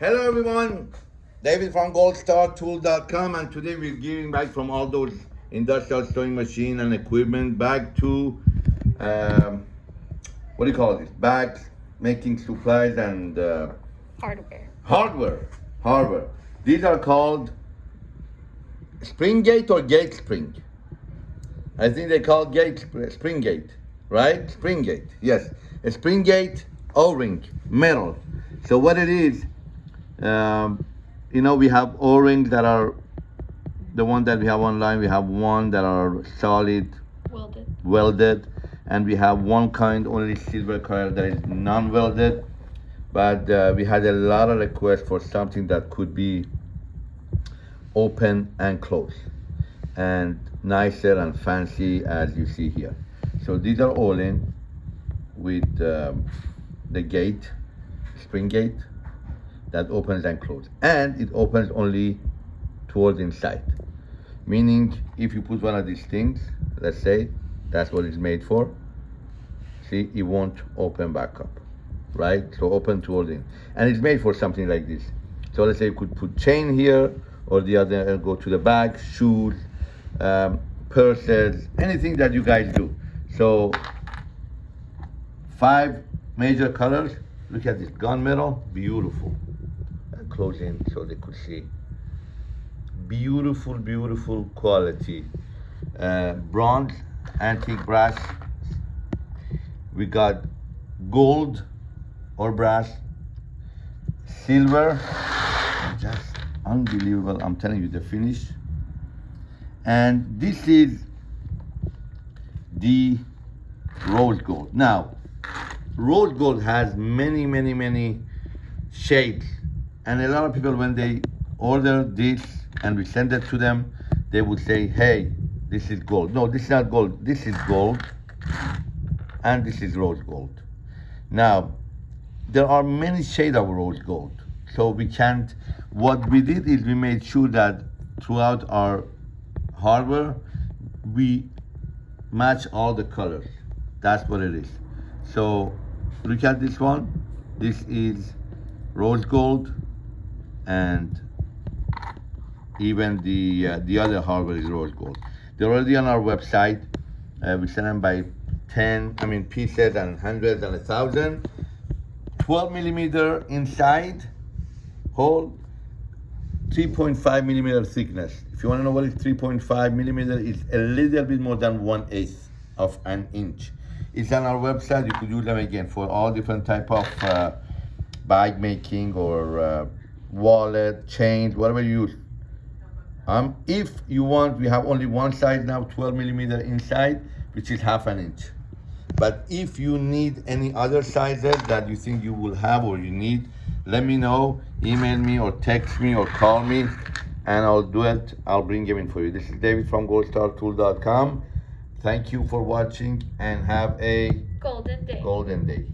Hello everyone, David from goldstartool.com and today we're giving back from all those industrial sewing machine and equipment back to, um, what do you call this? Bags, making supplies and uh, Hardware. hardware, hardware. These are called spring gate or gate spring. I think they call gate spring gate, right? Spring gate, yes. A spring gate O-ring, metal. So what it is, um, you know, we have O-rings that are the one that we have online. We have one that are solid, Welded. welded, and we have one kind only silver color that is non-welded. But uh, we had a lot of requests for something that could be open and closed and nicer and fancy as you see here. So these are all in with um, the gate, spring gate that opens and closes. And it opens only towards inside. Meaning if you put one of these things, let's say that's what it's made for, see, it won't open back up, right? So open towards in. And it's made for something like this. So let's say you could put chain here or the other and go to the bag, shoes, um, purses, anything that you guys do. So five major colors. Look at this gunmetal, beautiful. Close in so they could see. Beautiful, beautiful quality. Uh, bronze, antique brass. We got gold or brass, silver, just unbelievable. I'm telling you the finish. And this is the rose gold. Now, rose gold has many, many, many shades. And a lot of people, when they order this and we send it to them, they would say, hey, this is gold. No, this is not gold. This is gold. And this is rose gold. Now, there are many shades of rose gold. So we can't, what we did is we made sure that throughout our hardware, we match all the colors. That's what it is. So look at this one. This is rose gold and even the uh, the other hardware is rose gold. They're already on our website. Uh, we send them by 10, I mean pieces and hundreds and a thousand. 12 millimeter inside hole 3.5 millimeter thickness. If you want to know what is 3.5 millimeter, it's a little bit more than one eighth of an inch. It's on our website. You could use them again for all different type of uh, bag making or uh, wallet, chains, whatever you use. Um, if you want, we have only one size now, 12 millimeter inside, which is half an inch. But if you need any other sizes that you think you will have or you need, let me know, email me or text me or call me and I'll do it. I'll bring them in for you. This is David from goldstartool.com. Thank you for watching and have a Golden Day. golden day.